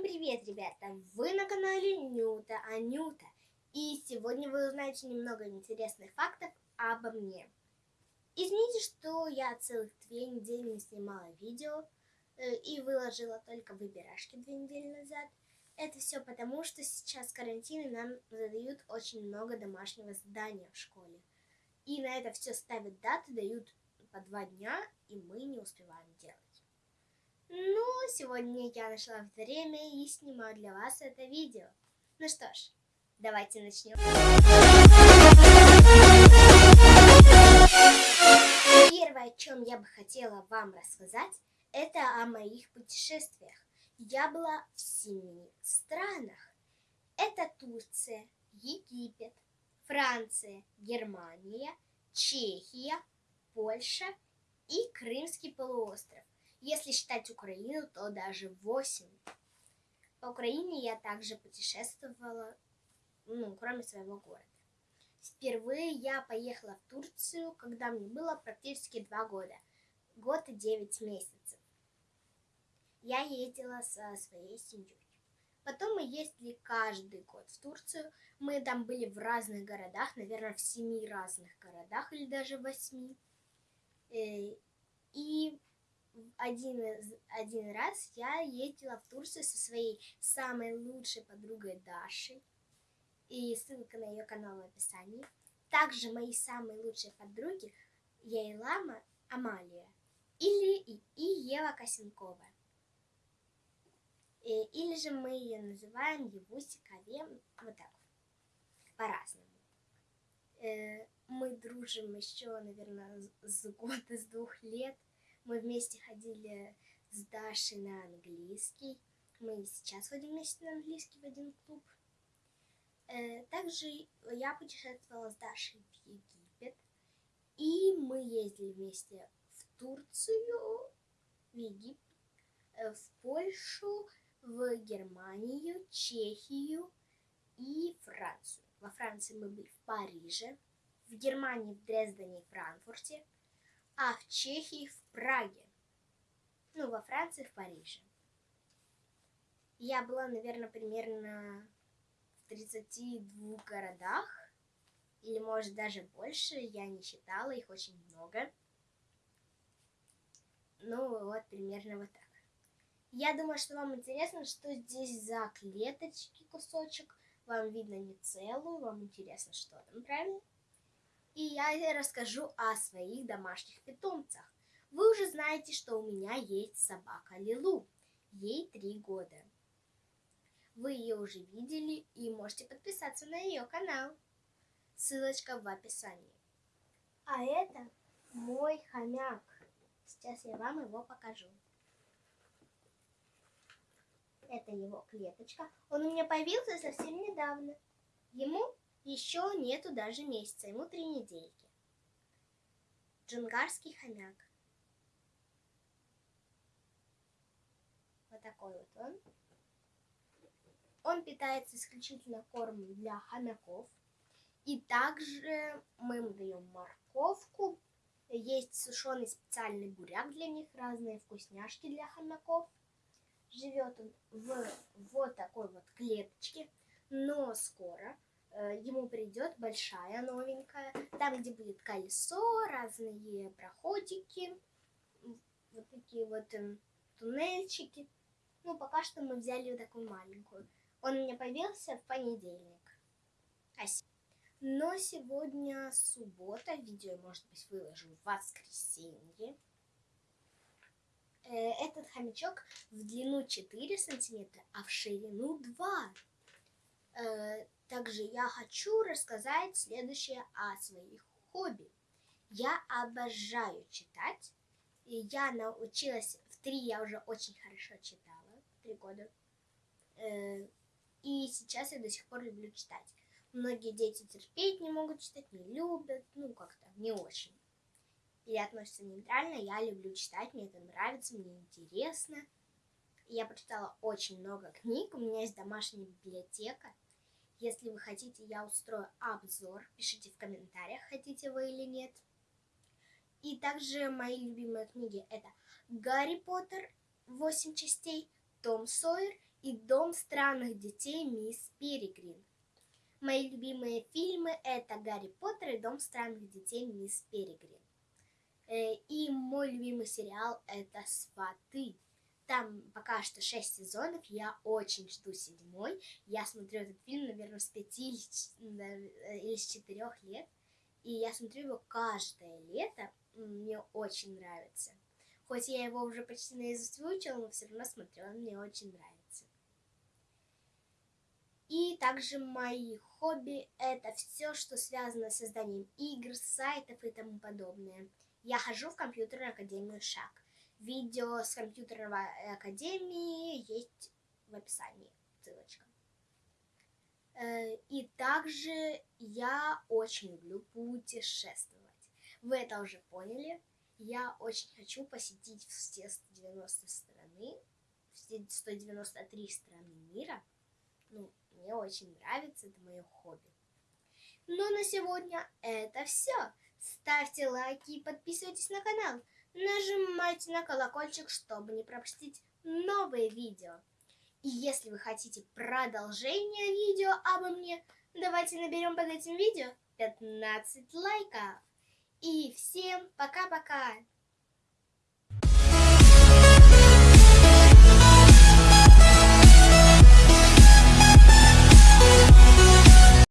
Всем привет, ребята! Вы на канале Нюта Анюта. И сегодня вы узнаете немного интересных фактов обо мне. Извините, что я целых две недели не снимала видео э, и выложила только выбирашки две недели назад. Это все потому, что сейчас карантин и нам задают очень много домашнего задания в школе. И на это все ставят даты, дают по два дня, и мы не успеваем делать. Ну, сегодня я нашла время и снимаю для вас это видео. Ну что ж, давайте начнем. Первое, о чем я бы хотела вам рассказать, это о моих путешествиях. Я была в семи странах. Это Турция, Египет, Франция, Германия, Чехия, Польша и Крымский полуостров. Если считать Украину, то даже 8. По Украине я также путешествовала, ну, кроме своего города. Впервые я поехала в Турцию, когда мне было практически 2 года. Год и 9 месяцев. Я ездила со своей семьей. Потом мы ездили каждый год в Турцию. Мы там были в разных городах, наверное, в семи разных городах или даже восьми. Э, и один, один раз я ездила в Турцию со своей самой лучшей подругой Дашей. И ссылка на ее канал в описании. Также мои самые лучшие подруги Яйлама Амалия или и, и Ева Косенкова. И, или же мы ее называем Евуси Каве, вот так, по-разному. Э, мы дружим еще, наверное, с года, с двух лет – мы вместе ходили с Дашей на английский. Мы сейчас ходим вместе на английский в один клуб. Э, также я путешествовала с Дашей в Египет. И мы ездили вместе в Турцию, в Египет, э, в Польшу, в Германию, Чехию и Францию. Во Франции мы были в Париже, в Германии, в Дрездене и Франкфурте – а в Чехии в Праге. Ну, во Франции в Париже. Я была, наверное, примерно в 32 городах, или может даже больше, я не считала, их очень много. Ну, вот примерно вот так. Я думаю, что вам интересно, что здесь за клеточки кусочек. Вам видно не целую, вам интересно, что там, правильно? И я расскажу о своих домашних питомцах. Вы уже знаете, что у меня есть собака Лилу. Ей три года. Вы ее уже видели и можете подписаться на ее канал. Ссылочка в описании. А это мой хомяк. Сейчас я вам его покажу. Это его клеточка. Он у меня появился совсем недавно. Ему еще нету даже месяца, ему три недельки. Джунгарский хомяк. Вот такой вот он. Он питается исключительно кормом для хомяков. И также мы ему даем морковку. Есть сушеный специальный буряк для них, разные вкусняшки для хомяков. Живет он в вот такой вот клеточке, но скоро ему придет большая новенькая, там, где будет колесо, разные проходики, вот такие вот э, туннельчики. Ну, пока что мы взяли такую маленькую. Он меня появился в понедельник. Но сегодня суббота, видео, может быть, выложу в воскресенье. Э, этот хомячок в длину 4 сантиметра, а в ширину 2 также я хочу рассказать следующее о своих хобби. Я обожаю читать. И я научилась в три, я уже очень хорошо читала, три года. Э, и сейчас я до сих пор люблю читать. Многие дети терпеть не могут читать, не любят, ну как-то не очень. Или относятся нейтрально, я люблю читать, мне это нравится, мне интересно. Я прочитала очень много книг, у меня есть домашняя библиотека. Если вы хотите, я устрою обзор. Пишите в комментариях, хотите вы или нет. И также мои любимые книги это Гарри Поттер 8 частей, Том Сойер и Дом странных детей Мисс Перегрин. Мои любимые фильмы это Гарри Поттер и Дом странных детей Мисс Перегрин. Э, и мой любимый сериал это Сваты. Там пока что шесть сезонов, я очень жду седьмой. Я смотрю этот фильм, наверное, с пяти или с четырех лет. И я смотрю его каждое лето. Мне очень нравится. Хоть я его уже почти наизусть выучила, но все равно смотрю, он мне очень нравится. И также мои хобби – это все, что связано с созданием игр, сайтов и тому подобное. Я хожу в компьютерную академию ШАК. Видео с компьютерной академии есть в описании. Ссылочка. Э, и также я очень люблю путешествовать. Вы это уже поняли. Я очень хочу посетить все 190 страны, все 193 страны мира. Ну, мне очень нравится, это мое хобби. Ну, на сегодня это все. Ставьте лайки и подписывайтесь на канал. Нажимайте на колокольчик, чтобы не пропустить новые видео. И если вы хотите продолжение видео обо мне, давайте наберем под этим видео 15 лайков. И всем пока-пока!